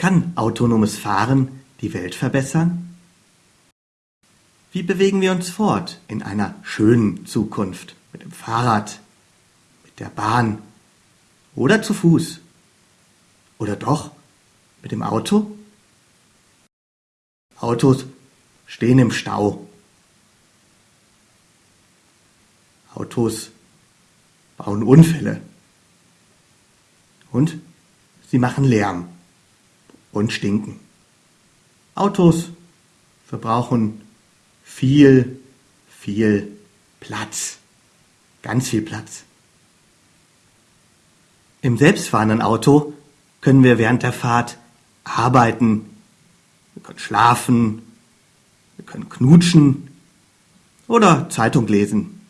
Kann autonomes Fahren die Welt verbessern? Wie bewegen wir uns fort in einer schönen Zukunft? Mit dem Fahrrad, mit der Bahn oder zu Fuß? Oder doch mit dem Auto? Autos stehen im Stau. Autos bauen Unfälle. Und sie machen Lärm und stinken. Autos verbrauchen viel, viel Platz. Ganz viel Platz. Im selbstfahrenden Auto können wir während der Fahrt arbeiten, wir können schlafen, wir können knutschen oder Zeitung lesen.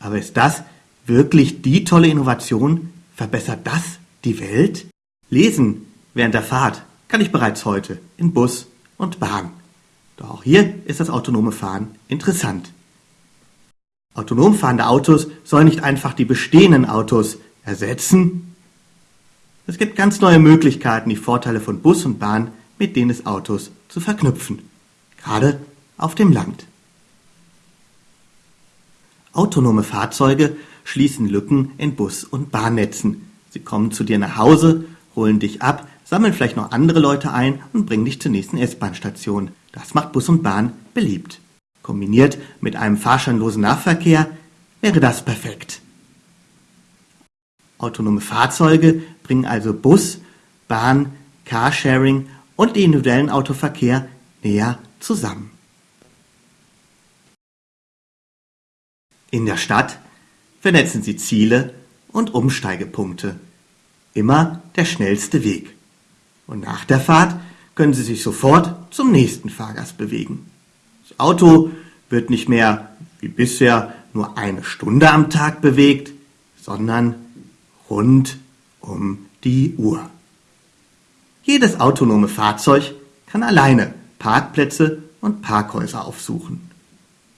Aber ist das wirklich die tolle Innovation? Verbessert das die Welt? Lesen während der Fahrt kann ich bereits heute in Bus und Bahn. Doch auch hier ist das autonome Fahren interessant. Autonom fahrende Autos sollen nicht einfach die bestehenden Autos ersetzen. Es gibt ganz neue Möglichkeiten, die Vorteile von Bus und Bahn mit denen des Autos zu verknüpfen, gerade auf dem Land. Autonome Fahrzeuge schließen Lücken in Bus- und Bahnnetzen. Sie kommen zu dir nach Hause, holen dich ab, sammeln vielleicht noch andere Leute ein und bringen dich zur nächsten S-Bahn-Station. Das macht Bus und Bahn beliebt. Kombiniert mit einem fahrscheinlosen Nahverkehr wäre das perfekt. Autonome Fahrzeuge bringen also Bus, Bahn, Carsharing und den individuellen Autoverkehr näher zusammen. In der Stadt vernetzen sie Ziele und Umsteigepunkte. Immer der schnellste Weg. Und nach der Fahrt können Sie sich sofort zum nächsten Fahrgast bewegen. Das Auto wird nicht mehr wie bisher nur eine Stunde am Tag bewegt, sondern rund um die Uhr. Jedes autonome Fahrzeug kann alleine Parkplätze und Parkhäuser aufsuchen.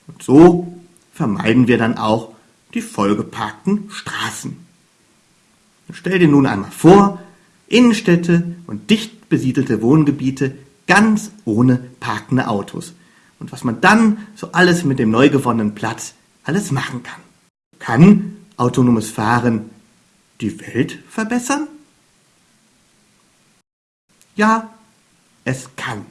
Und so vermeiden wir dann auch die vollgeparkten Straßen. stell dir nun einmal vor, Innenstädte und dicht besiedelte Wohngebiete ganz ohne parkende Autos. Und was man dann so alles mit dem neu gewonnenen Platz alles machen kann. Kann autonomes Fahren die Welt verbessern? Ja, es kann.